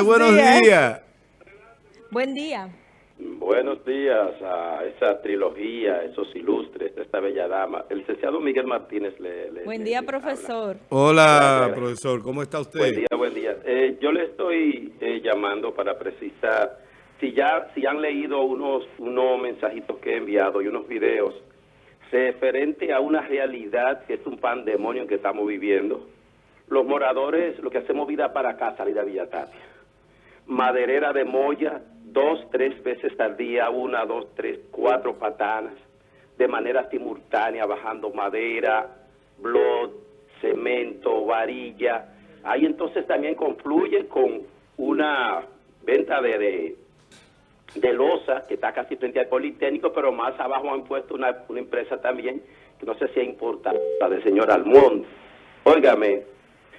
Buenos días. Buen día. Buenos días a esa trilogía, esos ilustres, esta bella dama. El licenciado Miguel Martínez le... le buen día, le profesor. Hola, profesor. ¿Cómo está usted? Buen día, buen día. Eh, yo le estoy eh, llamando para precisar si ya si han leído unos unos mensajitos que he enviado y unos videos referente a una realidad que es un pandemonio que estamos viviendo. Los moradores, lo que hacemos vida para acá, salir a Villa Tapia. Maderera de Moya, dos, tres veces al día, una, dos, tres, cuatro patanas, de manera simultánea, bajando madera, blot, cemento, varilla. Ahí entonces también confluye con una venta de, de, de losa que está casi frente al Politécnico, pero más abajo han puesto una, una empresa también, que no sé si es importante, la del señor Almond. Óigame,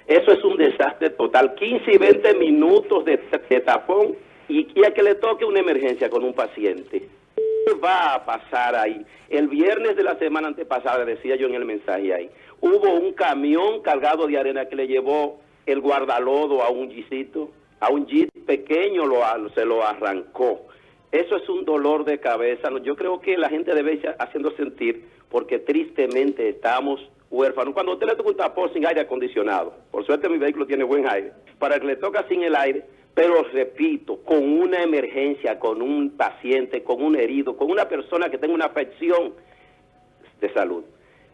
eso es un desastre total. 15 y 20 minutos de, tapón y, y a que le toque una emergencia con un paciente. ¿Qué va a pasar ahí? El viernes de la semana antepasada, decía yo en el mensaje ahí, hubo un camión cargado de arena que le llevó el guardalodo a un jeepcito, a un jeep pequeño lo, se lo arrancó. Eso es un dolor de cabeza. Yo creo que la gente debe haciendo sentir, porque tristemente estamos huérfanos. Cuando usted le toca un tapón sin aire acondicionado, por suerte mi vehículo tiene buen aire, para que le toca sin el aire, pero repito, con una emergencia, con un paciente, con un herido, con una persona que tenga una afección de salud.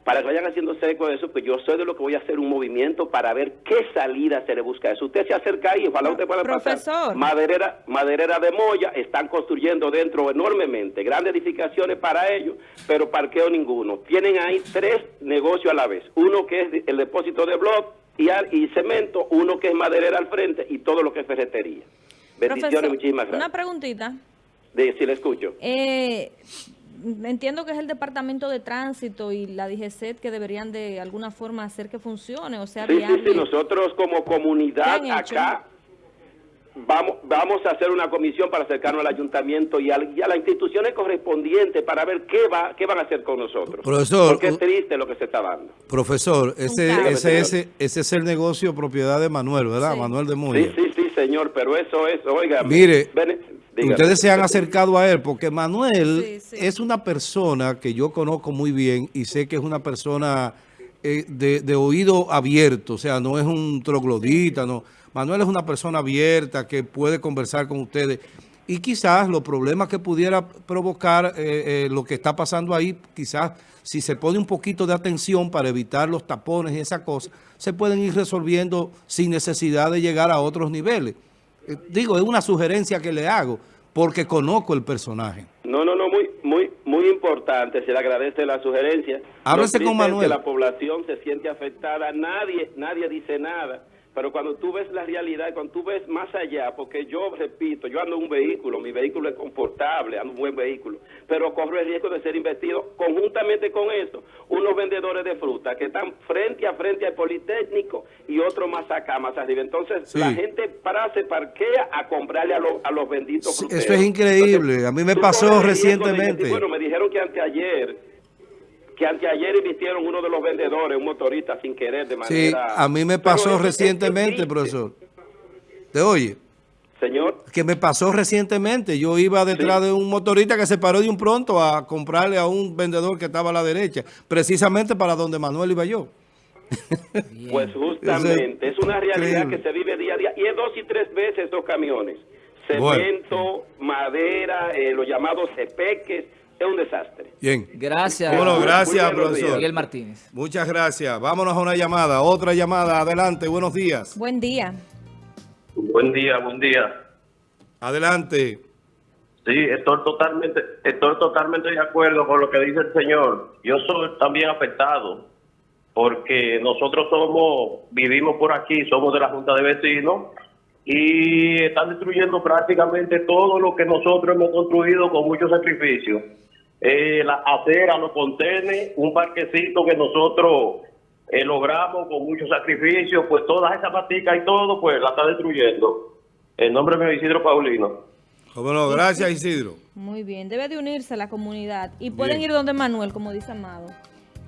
Para que vayan haciéndose eco de eso, pues yo soy de lo que voy a hacer un movimiento para ver qué salida se le busca a eso. Usted se acerca ahí, ojalá usted pueda pasar. Profesor. Maderera, maderera de Moya, están construyendo dentro enormemente, grandes edificaciones para ellos, pero parqueo ninguno. Tienen ahí tres negocios a la vez. Uno que es el depósito de blog y, al- y cemento, uno que es maderera al frente y todo lo que es ferretería. Bendiciones, Profesor, muchísimas una gracias. preguntita. De, si le escucho. Eh, entiendo que es el Departamento de Tránsito y la DGCET que deberían de alguna forma hacer que funcione, o sea, Sí, sí, viable. sí, nosotros como comunidad acá vamos, vamos a hacer una comisión para acercarnos al ayuntamiento y, al- y a las instituciones correspondientes para ver qué va qué van a hacer con nosotros. Profesor, Porque es triste lo que se está dando. Profesor, ese, ese, ese, ese es el negocio propiedad de Manuel, ¿verdad? Sí. Manuel de Moya. Sí, sí, sí, señor, pero eso es, oiga. Mire, dígame. Ustedes se han acercado a él porque Manuel Sí, sí. es una persona que yo conozco muy bien y sé que es una persona eh, de, de oído abierto, o sea, no es un troglodita, no. Manuel es una persona abierta que puede conversar con ustedes y quizás los problemas que pudiera provocar eh, eh, lo que está pasando ahí, quizás si se pone un poquito de atención para evitar los tapones y esas cosas, se pueden ir resolviendo sin necesidad de llegar a otros niveles. Eh, Digo, es una sugerencia que le hago porque conozco el personaje. No, no, no, muy, muy, muy importante. Se le agradece la sugerencia. Háblese con Manuel. que la población se siente afectada. Nadie, nadie dice nada. Pero cuando tú ves la realidad, cuando tú ves más allá, porque yo repito, yo ando en un vehículo, mi vehículo es confortable, ando en un buen vehículo, pero corro el riesgo de ser investido conjuntamente con eso, unos vendedores de fruta que están frente a frente al Politécnico y otros más acá, más arriba. Entonces, Sí. la gente para se parquea a comprarle a, los- a los benditos Sí, fruteros. eso es increíble. A mí me pasó recientemente. bueno, me dijeron que anteayer, que anteayer invistieron uno de los vendedores, un motorista, sin querer, de Sí, manera... a mí me pasó recientemente, profesor. ¿Te oye? Señor, Que me pasó recientemente. Yo iba detrás Sí. de un motorista que se paró de un pronto a comprarle a un vendedor que estaba a la derecha, precisamente para donde Manuel iba yo. pues justamente, es una realidad que se vive día a día, y es dos y tres veces estos camiones. Bueno. Cemento, madera, eh, los llamados cepeques, es un desastre. Bien. Gracias, Bueno, gracias, profesor. Miguel Martínez. Muchas gracias. Vámonos a una llamada. Otra llamada. Adelante. Buenos días. Buen día. Buen día, buen día. Adelante. Sí, estoy totalmente, estoy totalmente de acuerdo con lo que dice el señor. Yo soy también afectado porque nosotros somos, vivimos por aquí, somos de la Junta de Vecinos y están destruyendo prácticamente todo lo que nosotros hemos construido con mucho sacrificio. Eh, la acera, los contenes, un parquecito que nosotros eh, logramos con mucho sacrificio, pues todas esas maticas y todo, pues la está destruyendo. El nombre mío es Isidro Paulino. Bueno, gracias Isidro. Muy bien. Debe de unirse la comunidad. Y pueden Bien. ir donde Manuel, como dice Amado.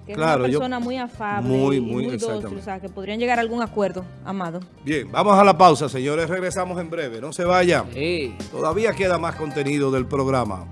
Que Claro, es una persona muy afable Muy, y muy, muy, dócil, o sea, que podrían llegar a algún acuerdo, Amado. Bien, vamos a la pausa, señores. Regresamos en breve. No se vayan. Sí. Todavía queda más contenido del programa.